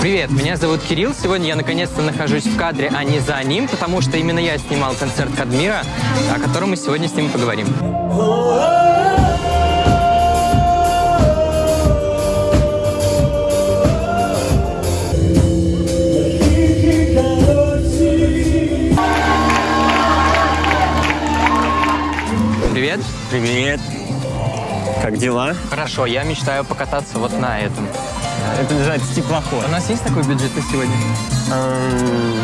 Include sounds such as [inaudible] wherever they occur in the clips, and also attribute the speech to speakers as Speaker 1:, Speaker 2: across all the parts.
Speaker 1: Привет, меня зовут Кирилл. Сегодня я наконец-то нахожусь в кадре, а не за ним, потому что именно я снимал концерт Кадмира, о котором мы сегодня с ним поговорим. Привет.
Speaker 2: Привет. Как дела?
Speaker 1: Хорошо, я мечтаю покататься вот на этом.
Speaker 2: Это называется теплоход.
Speaker 1: У нас есть такой бюджет на сегодня?
Speaker 2: Эм,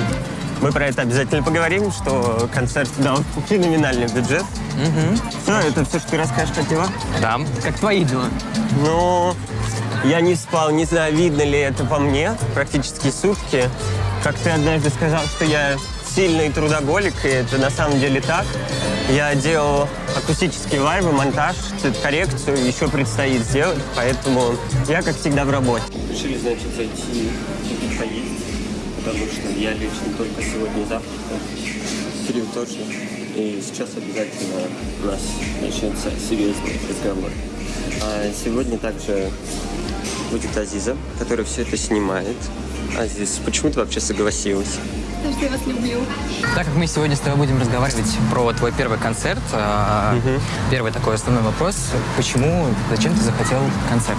Speaker 2: Мы про это обязательно поговорим, что концерт дал [laughs] феноменальный бюджет.
Speaker 1: Угу.
Speaker 2: Все, это все, что ты расскажешь о дела?
Speaker 1: Да. Как твои дела?
Speaker 2: Ну, я не спал, не знаю, видно ли это по мне, практически сутки. Как ты однажды сказал, что я сильный трудоголик, и это на самом деле так. Я делал акустические лайвы, монтаж, цветокоррекцию, еще предстоит сделать, поэтому я, как всегда, в работе. Решили, значит, зайти и поесть, потому что я лично только сегодня завтракал, Кирилл тоже, и сейчас обязательно у нас начнется серьезный разговор. А сегодня также будет Азиза, которая все это снимает. Азиз, почему ты вообще согласилась?
Speaker 3: Потому что я вас люблю.
Speaker 1: Так как мы сегодня с тобой будем разговаривать про твой первый концерт, а,
Speaker 2: Мгм.
Speaker 1: первый такой основной вопрос, почему, зачем ты захотел концерт?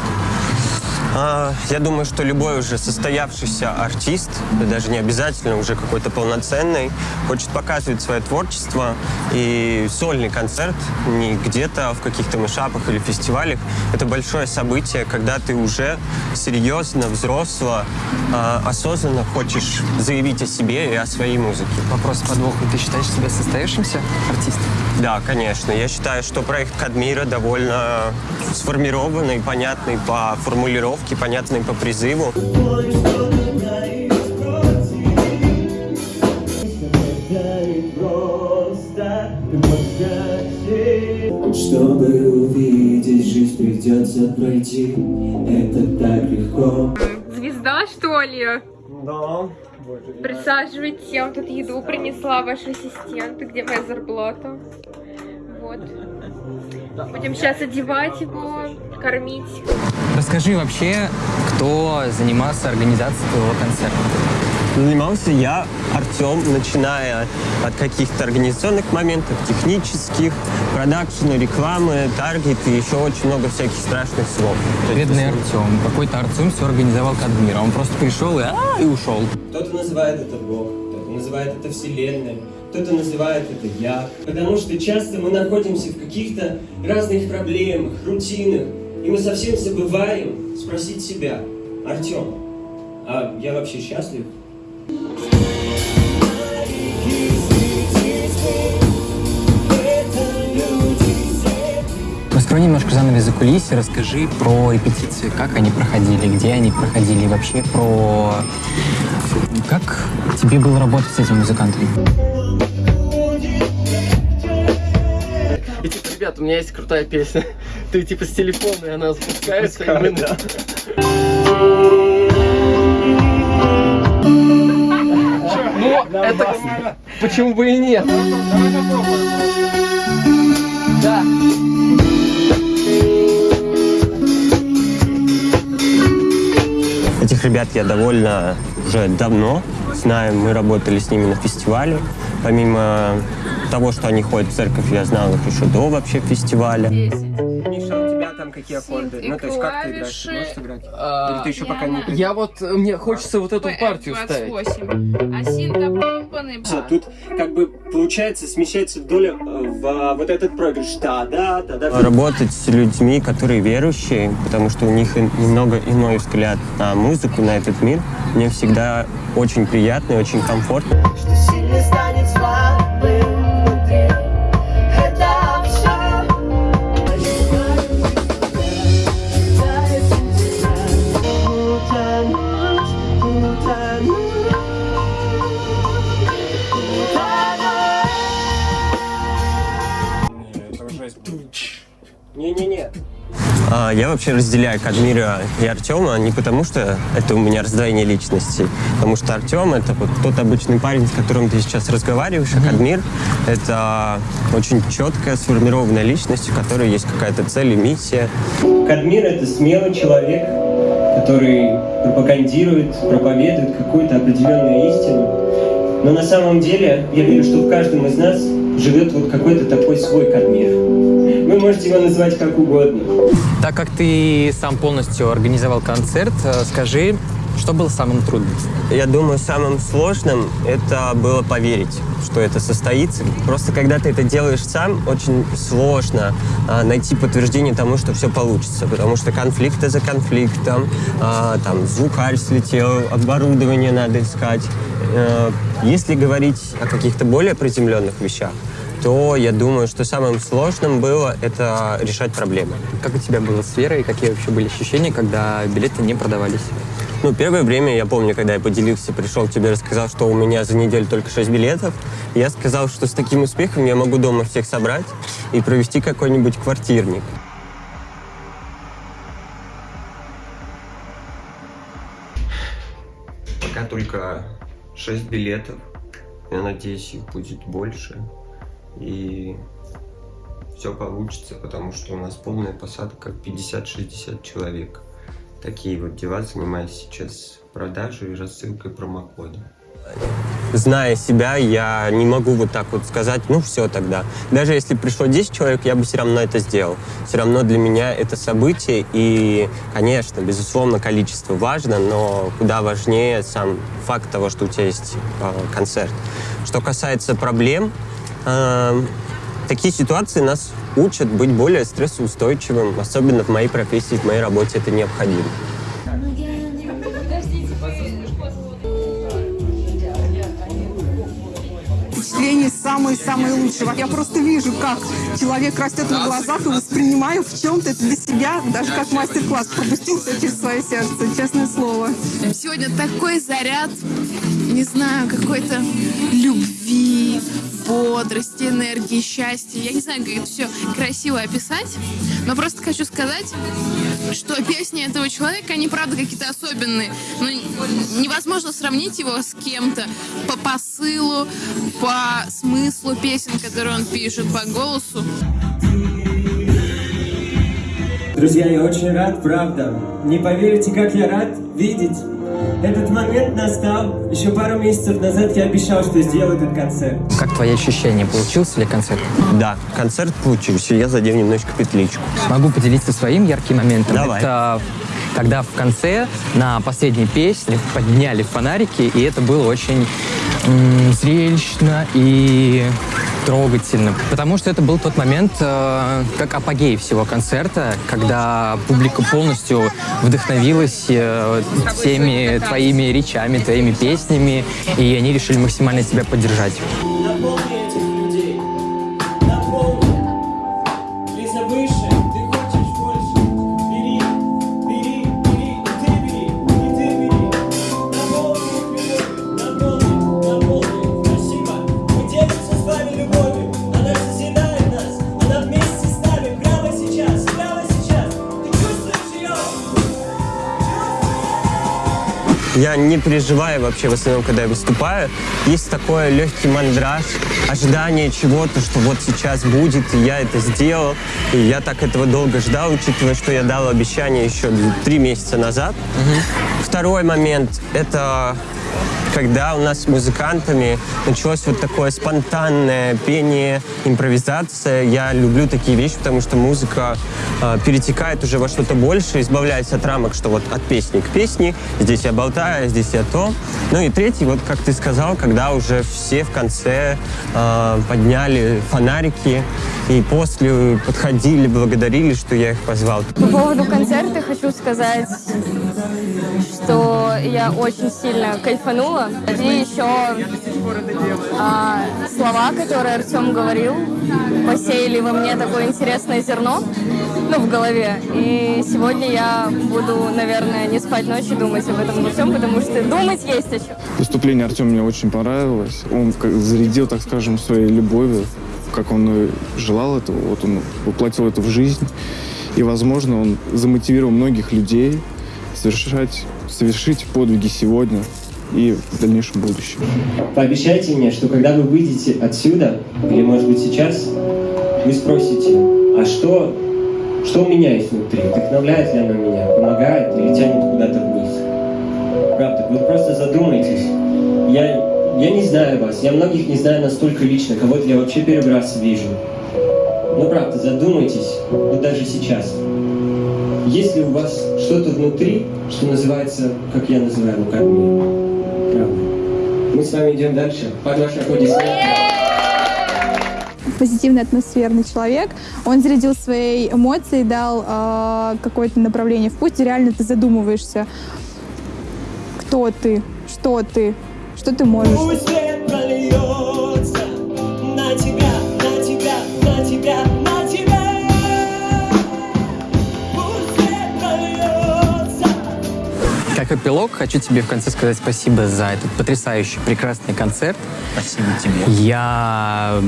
Speaker 2: А, я думаю, что любой уже состоявшийся артист, да даже не обязательно уже какой-то полноценный, хочет показывать свое творчество. И сольный концерт не где-то в каких-то мышапах или фестивалях. Это большое событие, когда ты уже серьезно, взросло, а, осознанно хочешь заявить о себе и о своей музыке.
Speaker 1: Вопрос подвоха. Ты считаешь себя состоявшимся артистом?
Speaker 2: Да, конечно. Я считаю, что проект Кадмира довольно сформированный, понятный по формулировке, понятный по призыву.
Speaker 4: Чтобы увидеть жизнь, придется пройти. Это так легко.
Speaker 3: Звезда, что ли?
Speaker 2: Да.
Speaker 3: Присаживайтесь, я вам тут еду принесла, ваш ассистент. Где моя зарплата? Вот. Будем сейчас одевать его, кормить.
Speaker 1: Расскажи вообще, кто занимался организацией твоего концерта?
Speaker 2: Занимался я, Артем, начиная от каких-то организационных моментов, технических, продакшена, рекламы, таргет и еще очень много всяких страшных слов.
Speaker 1: Бедный Артем. Какой-то Артем все организовал Кадмира. Он просто пришел и, а, и ушел.
Speaker 5: Кто-то называет это Бог, кто-то называет это Вселенной, кто-то называет это я. Потому что часто мы находимся в каких-то разных проблемах, рутинах, и мы совсем забываем спросить себя, Артем, а я вообще счастлив?
Speaker 1: Раскрой немножко занавес за кулисы, расскажи про репетиции, как они проходили, где они проходили, и вообще про... Как тебе было работать с этим музыкантом?
Speaker 6: И типа, ребят, у меня есть крутая песня. [laughs] Ты типа с телефона, и она запускается, и мы... Ну, это... Почему бы и нет? Да.
Speaker 2: Этих ребят я довольно уже давно знаю. Мы работали с ними на фестивале. Помимо того, что они ходят в церковь, я знал их еще до вообще фестиваля. Там какие аккорды?
Speaker 3: и
Speaker 2: Ну, то есть как ты играешь? Ты можешь играть?
Speaker 6: А,
Speaker 2: Или ты еще пока не
Speaker 6: Я вот, мне хочется вот эту партию ставить.
Speaker 3: А синтопомпаны.
Speaker 5: Тут как бы получается смещается доля э, в вот этот проигрыш. Да, да, да, да.
Speaker 2: Работать с людьми, которые верующие, потому что у них и- немного иной взгляд на музыку, на этот мир, мне всегда очень приятно и очень комфортно.
Speaker 7: что
Speaker 2: А, Я вообще разделяю Кадмира и Артема не потому, что это у меня раздвоение личностей, потому что Артем это вот тот обычный парень, с которым ты сейчас разговариваешь, а Кадмир это очень четкая, сформированная личность, у которой есть какая-то цель и миссия.
Speaker 5: Кадмир — это смелый человек, который пропагандирует, проповедует какую-то определенную истину. Но на самом деле я верю, что в каждом из нас живет вот какой-то такой свой Кадмир. Вы можете его назвать как угодно.
Speaker 1: Так как ты сам полностью организовал концерт, э, скажи, что было самым трудным?
Speaker 2: Я думаю, самым сложным это было поверить, что это состоится. Просто когда ты это делаешь сам, очень сложно а, найти подтверждение тому, что все получится, потому что конфликты за конфликтом, а, там звукарь слетел, оборудование надо искать. А, если говорить о каких-то более приземленных вещах, то я думаю, что самым сложным было это решать проблемы.
Speaker 1: Как у тебя было с Верой? Какие вообще были ощущения, когда билеты не продавались?
Speaker 2: Ну, первое время, я помню, когда я поделился, пришел к тебе, рассказал, что у меня за неделю только 6 билетов. Я сказал, что с таким успехом я могу дома всех собрать и провести какой-нибудь квартирник. Пока только 6 билетов. Я надеюсь, их будет больше. И все получится, потому что у нас полная посадка 50-60 человек. Такие вот дела, занимаюсь сейчас продажей и рассылкой промокода. Зная себя, я не могу вот так вот сказать, ну все тогда. Даже если пришло 10 человек, я бы все равно это сделал. Все равно для меня это событие, и, конечно, безусловно, количество важно, но куда важнее сам факт того, что у тебя есть э, концерт. Что касается проблем, э, такие ситуации нас учат быть более стрессоустойчивым, особенно в моей профессии, в моей работе это необходимо.
Speaker 8: впечатления самые-самые лучшие. Я просто вижу, как человек растет на глазах и воспринимаю в чем-то это для себя, даже как мастер-класс, пропустился через свое сердце, честное слово.
Speaker 9: Сегодня такой заряд, не знаю, какой-то любви, бодрости, энергии, счастья. Я не знаю, как это все красиво описать, но просто хочу сказать, что песни этого человека, они правда какие-то особенные. Но невозможно сравнить его с кем-то по посылу, по смыслу песен, которые он пишет, по голосу.
Speaker 5: Друзья, я очень рад, правда. Не поверите, как я рад видеть. Этот момент настал. Еще пару месяцев назад я обещал, что сделаю этот концерт.
Speaker 1: Как твои ощущения? Получился ли концерт?
Speaker 2: Да, концерт получился, я задел немножечко петличку.
Speaker 1: Могу поделиться своим ярким моментом.
Speaker 2: Давай.
Speaker 1: Это когда в конце на последней песне подняли фонарики, и это было очень м, зрелищно и трогательно, потому что это был тот момент, э, как апогей всего концерта, когда публика полностью вдохновилась э, всеми твоими речами, твоими песнями, и они решили максимально тебя поддержать.
Speaker 2: Я не переживаю вообще в основном, когда я выступаю. Есть такой легкий мандраж, ожидание чего-то, что вот сейчас будет, и я это сделал. И я так этого долго ждал, учитывая, что я дал обещание еще три месяца назад. Второй момент — это когда у нас с музыкантами началось вот такое спонтанное пение, импровизация. Я люблю такие вещи, потому что музыка э, перетекает уже во что-то большее, избавляясь от рамок, что вот от песни к песне, здесь я болтаю, здесь я то. Ну и третий, вот как ты сказал, когда уже все в конце э, подняли фонарики и после подходили, благодарили, что я их позвал.
Speaker 10: По поводу концерта хочу сказать, что я очень сильно кайфанула. И еще а, слова, которые Артем говорил, посеяли во мне такое интересное зерно, ну, в голове. И сегодня я буду, наверное, не спать ночью, думать об этом во всем, потому что думать есть о чем.
Speaker 11: Выступление Артема мне очень понравилось. Он зарядил, так скажем, своей любовью, как он желал этого. Вот он воплотил это в жизнь. И, возможно, он замотивировал многих людей совершать, совершить подвиги сегодня и в дальнейшем будущем.
Speaker 5: Пообещайте мне, что когда вы выйдете отсюда, или, может быть, сейчас, вы спросите, а что, что у меня есть внутри? Вдохновляет ли оно меня, помогает или тянет куда-то вниз? задумайтесь. Я, я не знаю вас, я многих не знаю настолько лично, кого-то я вообще первый раз вижу. Ну правда, задумайтесь, вот даже сейчас. Есть ли у вас что-то внутри, что называется, как я называю, как мне? Правда. Мы с вами идем дальше. Под ваши аплодисменты.
Speaker 12: Позитивный атмосферный человек. Он зарядил своей эмоцией, дал э, какое-то направление в путь, и реально ты задумываешься, кто ты, что ты, что ты можешь.
Speaker 1: Эпилог, хочу тебе в конце сказать спасибо за этот потрясающий, прекрасный концерт.
Speaker 13: Спасибо тебе.
Speaker 1: Я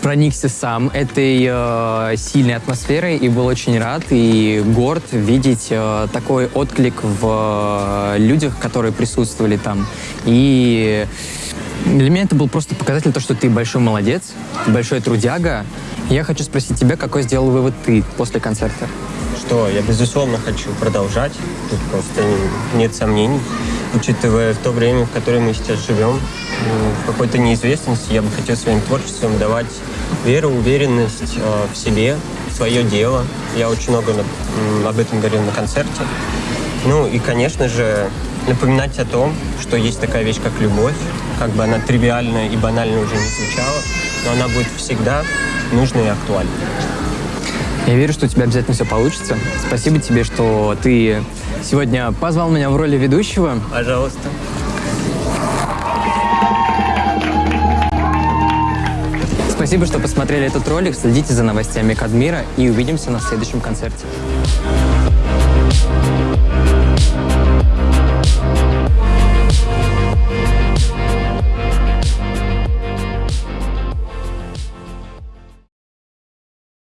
Speaker 1: проникся сам этой э, сильной атмосферой и был очень рад и горд видеть э, такой отклик в э, людях, которые присутствовали там. И для меня это был просто показатель того, что ты большой молодец, большой трудяга. Я хочу спросить тебя, какой сделал вывод ты после концерта?
Speaker 2: Что я, безусловно, хочу продолжать. Тут просто не- нет сомнений. Учитывая то время, в которое мы сейчас живем, в какой-то неизвестности, я бы хотел своим творчеством давать веру, уверенность э, в себе, в свое дело. Я очень много об этом говорил на концерте. Ну и, конечно же, напоминать о том, что есть такая вещь, как любовь. Как бы она тривиальная и банально уже не звучала, но она будет всегда нужной и актуальной.
Speaker 1: Я верю, что у тебя обязательно все получится. Спасибо тебе, что ты сегодня позвал меня в роли ведущего.
Speaker 2: Пожалуйста.
Speaker 1: Спасибо, что посмотрели этот ролик. Следите за новостями Кадмира и увидимся на следующем концерте.